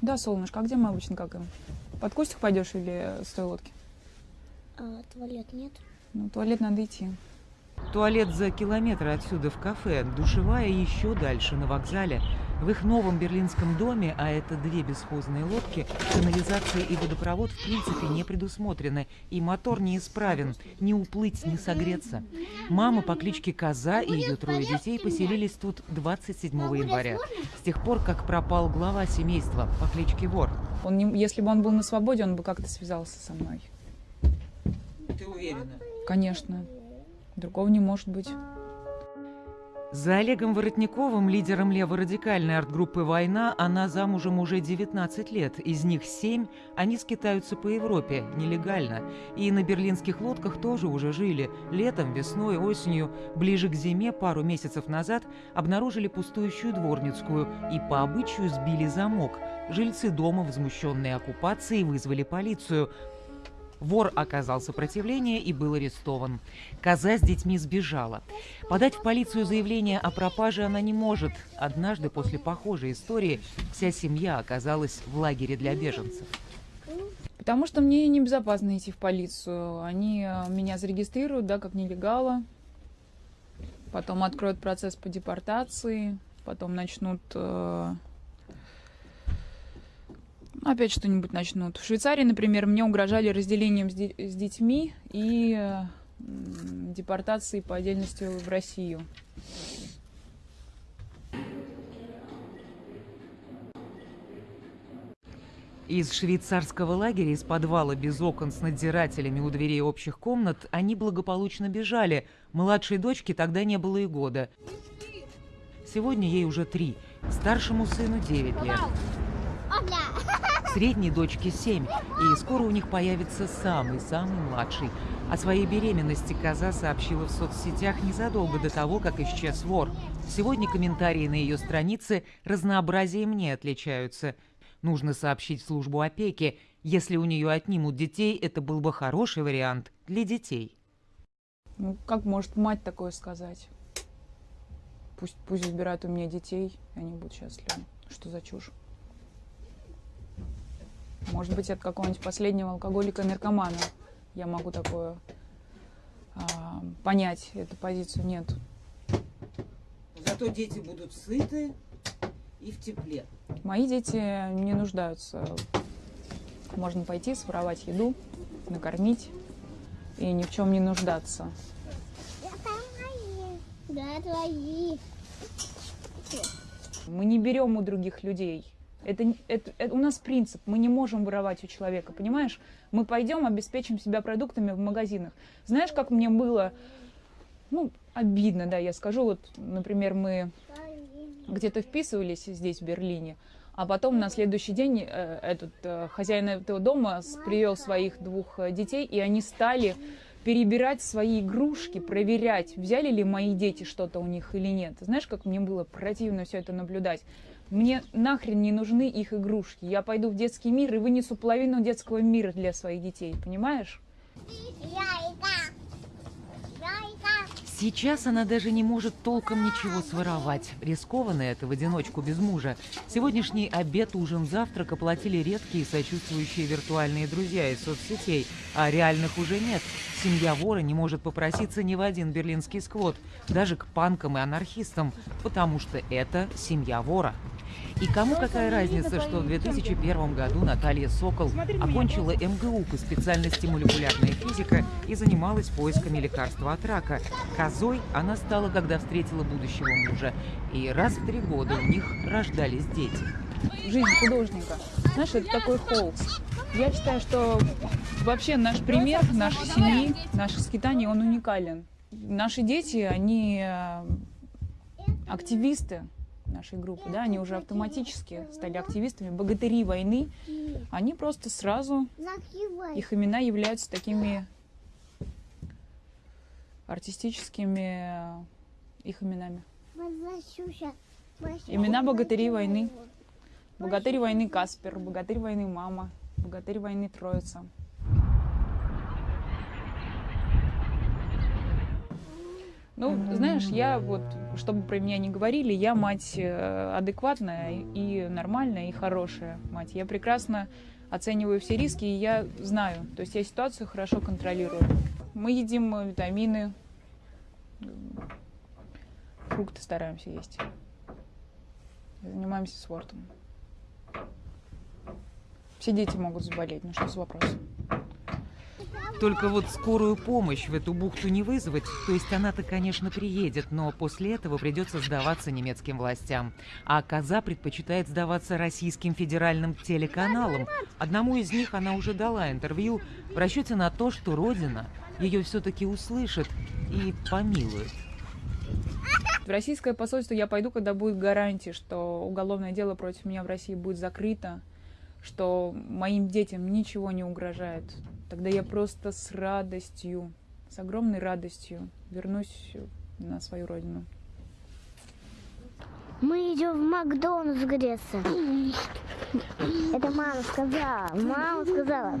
Да, солнышко, а где мы обычно какаем? Под кустик пойдешь или с той лодки? А туалет нет? Ну, туалет надо идти. Туалет за километр отсюда в кафе, душевая еще дальше, на вокзале. В их новом берлинском доме, а это две бесхозные лодки, канализация и водопровод в принципе не предусмотрены, и мотор неисправен, не уплыть, не согреться. Мама по кличке Коза и ее трое детей поселились тут 27 января, с тех пор, как пропал глава семейства по кличке Вор. Он не, если бы он был на свободе, он бы как-то связался со мной. Ты уверена? Конечно. Другого не может быть. За Олегом Воротниковым, лидером леворадикальной арт-группы «Война», она замужем уже 19 лет. Из них 7 они скитаются по Европе нелегально. И на берлинских лодках тоже уже жили. Летом, весной, осенью, ближе к зиме, пару месяцев назад, обнаружили пустующую дворницкую и по обычаю сбили замок. Жильцы дома, возмущенные оккупацией, вызвали полицию. Вор оказал сопротивление и был арестован. Коза с детьми сбежала. Подать в полицию заявление о пропаже она не может. Однажды после похожей истории вся семья оказалась в лагере для беженцев. Потому что мне небезопасно идти в полицию. Они э, меня зарегистрируют, да, как нелегала. Потом откроют процесс по депортации. Потом начнут э, опять что-нибудь начнут. В Швейцарии, например, мне угрожали разделением с, де с детьми и э, депортацией по отдельности в Россию. Из швейцарского лагеря, из подвала без окон с надзирателями у дверей общих комнат, они благополучно бежали. Младшей дочке тогда не было и года. Сегодня ей уже три. Старшему сыну 9 лет. Средней дочке 7, и скоро у них появится самый-самый младший. О своей беременности Коза сообщила в соцсетях незадолго до того, как исчез вор. Сегодня комментарии на ее странице разнообразием не отличаются. Нужно сообщить службу опеки. Если у нее отнимут детей, это был бы хороший вариант для детей. Ну, как может мать такое сказать? Пусть, пусть забирают у меня детей, и они будут счастливы. Что за чушь? Может быть, от какого-нибудь последнего алкоголика-наркомана я могу такое а, понять, эту позицию нет. Зато дети будут сыты и в тепле. Мои дети не нуждаются. Можно пойти, своровать еду, накормить и ни в чем не нуждаться. Да, твои. Мы не берем у других людей. Это, это, это у нас принцип, мы не можем воровать у человека, понимаешь? Мы пойдем, обеспечим себя продуктами в магазинах. Знаешь, как мне было, ну, обидно, да, я скажу, вот, например, мы где-то вписывались здесь, в Берлине, а потом на следующий день э, этот э, хозяин этого дома привел своих двух э, детей, и они стали перебирать свои игрушки, проверять, взяли ли мои дети что-то у них или нет. Знаешь, как мне было противно все это наблюдать. Мне нахрен не нужны их игрушки. Я пойду в детский мир и вынесу половину детского мира для своих детей, понимаешь? Сейчас она даже не может толком ничего своровать. Рискованно это в одиночку без мужа. Сегодняшний обед, ужин, завтрак оплатили редкие сочувствующие виртуальные друзья из соцсетей, а реальных уже нет. Семья вора не может попроситься ни в один берлинский сквот, даже к панкам и анархистам, потому что это семья вора. И кому какая разница, что в 2001 году Наталья Сокол окончила МГУ по специальности молекулярная физика и занималась поисками лекарства от рака. Козой она стала, когда встретила будущего мужа. И раз в три года у них рождались дети. Жизнь художника. Знаешь, это такой холст. Я считаю, что вообще наш пример, нашей семьи, наших скитаний, он уникален. Наши дети, они э, активисты, нашей группы, да, они уже автоматически стали активистами, богатыри войны, они просто сразу, их имена являются такими артистическими их именами. Имена богатырей войны. Богатырь войны Каспер, богатырь войны Мама, богатырь войны Ну, знаешь, я вот, чтобы про меня не говорили, я мать э, адекватная и нормальная, и хорошая мать. Я прекрасно оцениваю все риски, и я знаю, то есть я ситуацию хорошо контролирую. Мы едим э, витамины, фрукты стараемся есть. Занимаемся спортом. Все дети могут заболеть, ну что за вопрос? Только вот скорую помощь в эту бухту не вызвать, то есть она-то, конечно, приедет, но после этого придется сдаваться немецким властям. А Коза предпочитает сдаваться российским федеральным телеканалам. Одному из них она уже дала интервью в расчете на то, что Родина ее все-таки услышит и помилует. В российское посольство я пойду, когда будет гарантия, что уголовное дело против меня в России будет закрыто, что моим детям ничего не угрожает. Тогда я просто с радостью, с огромной радостью вернусь на свою родину. Мы идем в Макдональдс греться. Это мама сказала. Мама сказала.